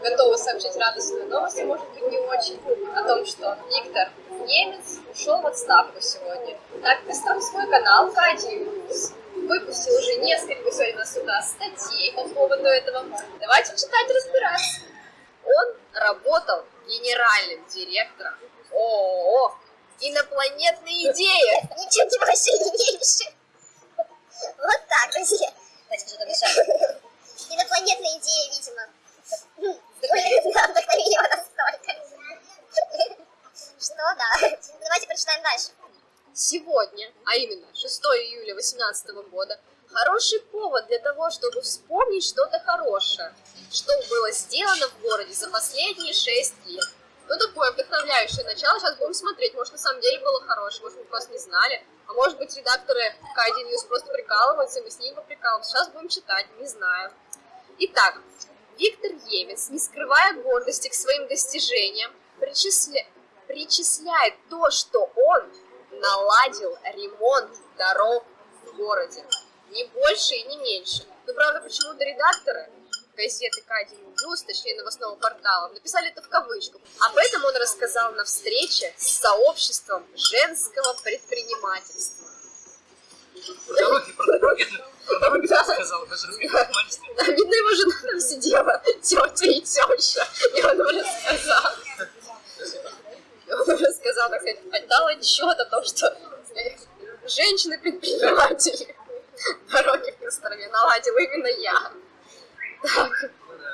готова сообщить радостную новость, может быть не очень, о том, что Виктор Немец ушел в отставку сегодня. Так представил свой канал Кади выпустил уже несколько сегодня сюда статей по поводу этого. Давайте читать разбираться. Он работал генеральным директором ООО «Инопланетные идеи». Ничего меньше. Вот так, друзья. Давайте что-то мешаем. Инопланетная идея, видимо. Да, вдохновила настолько. Что, да. Давайте прочитаем дальше. Сегодня, а именно 6 июля 2018 года, хороший повод для того, чтобы вспомнить что-то хорошее, что было сделано в городе за последние 6 лет. Ну, такое вдохновляющее начало. Сейчас будем смотреть. Может, на самом деле было хорошее, может, мы просто не знали. А может быть, редакторы Кайди News просто прикалываются, и мы с ними поприкалываемся. Сейчас будем читать, не знаю. Итак, Виктор Емец, не скрывая гордости к своим достижениям, причисля... причисляет то, что он наладил ремонт дорог в городе. Не больше и не меньше. Но, правда, почему-то редакторы газеты Кади News, точнее новостного портала, написали это в кавычках. Об этом он рассказал на встрече с сообществом женского предпринимательства. Дороги, про дороги, про дороги сказал, даже Да, видно, его жена там сидела, тетя и теща, и он уже сказал. Так сказать, отдал отчет о том, что женщины-предприниматели дороги в Костроме наладил именно я. Так,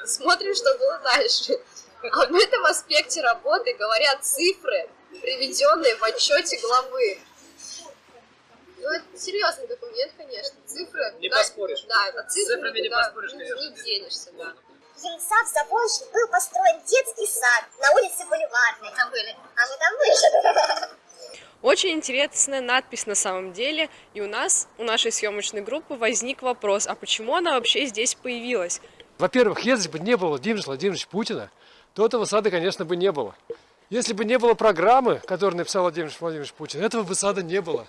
смотрим, что было дальше. Об этом аспекте работы говорят цифры, приведенные в отчете главы. Ну, это серьезный документ, конечно. Цифры... Не да, поспоришь. Да, С цифры цифрами не поспоришь, не- конечно. Не денешься, да. В Ельцах Заволжье был построен детский сад на улице Бульварной. Там были. А мы там были. Очень интересная надпись на самом деле, и у нас, у нашей съемочной группы возник вопрос, а почему она вообще здесь появилась? Во-первых, если бы не было Владимира Владимировича Путина, то этого сада, конечно, бы не было. Если бы не было программы, которую написал Владимир Владимирович Путин, этого бы сада не было.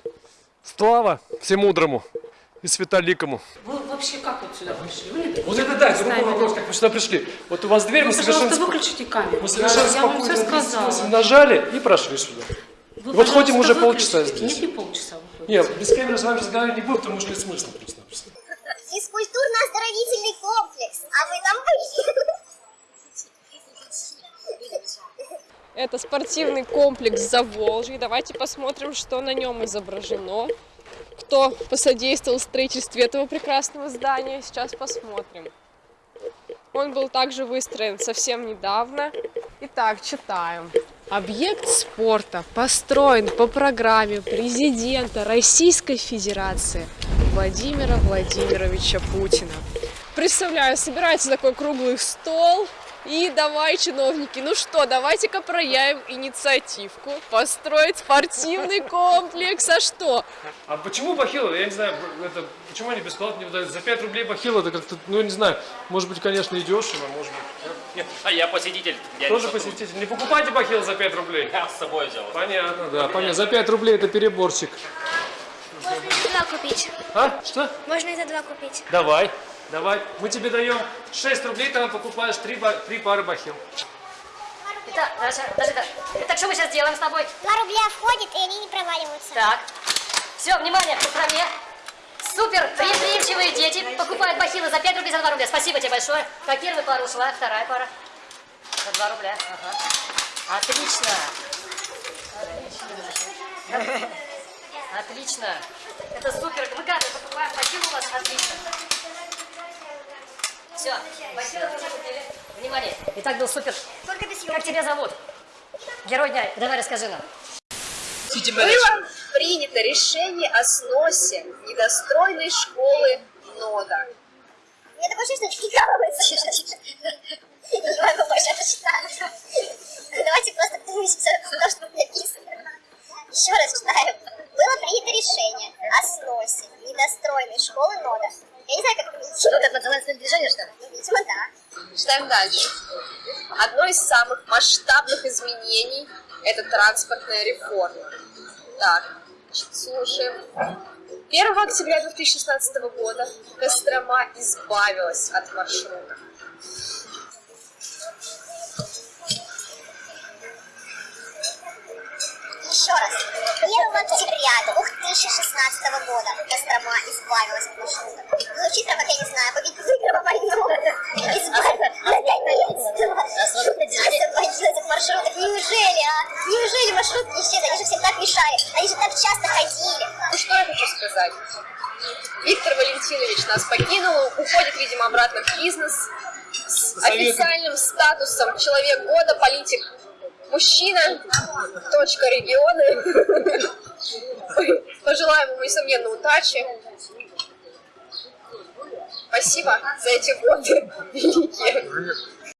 Слава всемудрому и светоликому. Вы вообще как вот сюда пришли? Вы не Вот это да, это другой вопрос, как вы сюда пришли. Вот у вас дверь, мы совершенно, Пожалуйста, спо- выключите камеру. мы совершенно я, я вам все спокойно сказала. нажали и прошли сюда. Вы, Вот ходим уже полчаса здесь. Нет, не полчаса. выходите. Нет, без камеры с вами разговаривать не буду, потому что нет смысла просто-напросто. Физкультурно-оздоровительный комплекс. А вы там были? Это спортивный комплекс Заволжье. Давайте посмотрим, что на нем изображено. Кто посодействовал в строительстве этого прекрасного здания, сейчас посмотрим. Он был также выстроен совсем недавно. Итак, читаем. Объект спорта построен по программе президента Российской Федерации Владимира Владимировича Путина. Представляю, собирается такой круглый стол, и давай, чиновники, ну что, давайте-ка проявим инициативку, построить спортивный комплекс, а что? А почему бахилы? Я не знаю, это, почему они бесплатно не выдают? За 5 рублей бахилы, это как-то, ну, не знаю, может быть, конечно, и дешево, может быть. А я посетитель. Я Тоже не посетитель. Не покупайте бахилы за 5 рублей. Я с собой взял. Понятно, да, понятно. За 5 рублей это переборчик. Можно это два купить. А? Что? Можно это два купить. Давай, давай. Мы тебе даем 6 рублей, ты нам покупаешь 3, три пары бахил. Это, Даша, Даша, так что мы сейчас делаем с тобой? Два рубля входит, и они не проваливаются. Так, все, внимание, к программе. Супер, предприимчивые дети покупают бахилы за 5 рублей, за 2 рубля. Спасибо тебе большое. Так, первая пара ушла, вторая пара. За 2 рубля. Ага. Отлично. Отлично. Отлично. Это супер. Мы каждый покупаем бахилы у вас. Отлично. Все, купили. Внимание. Итак, был супер. Только без Как тебя зовут? Герой дня. Давай расскажи нам. Было принято решение о сносе недостроенной школы НОДА. Мне такое чувство, что прикалывается. Не могу больше это. Давайте просто вместе то, что написано. Еще раз читаю. Было принято решение о сносе недостроенной школы НОДА. Я не знаю, как это Что это национальное движение, что ли? Ну, видимо, да. Читаем дальше. Одно из самых масштабных изменений – это транспортная реформа. Так, слушаем. 1 октября 2016 года Кострома избавилась от маршрутов. 2016 года Кострома избавилась от маршрута. Звучит прям, как я не знаю, победить выиграла войну. Избавилась Освободилась от маршрутов. Неужели, а? Неужели маршрутки исчезли? Они же всем так мешали. Они же так часто ходили. Ну что я хочу сказать? Виктор Валентинович нас покинул, уходит, видимо, обратно в бизнес с официальным статусом человек года, политик мужчина, точка регионы. Пожелаем ему, несомненно, удачи. Спасибо за эти годы великие.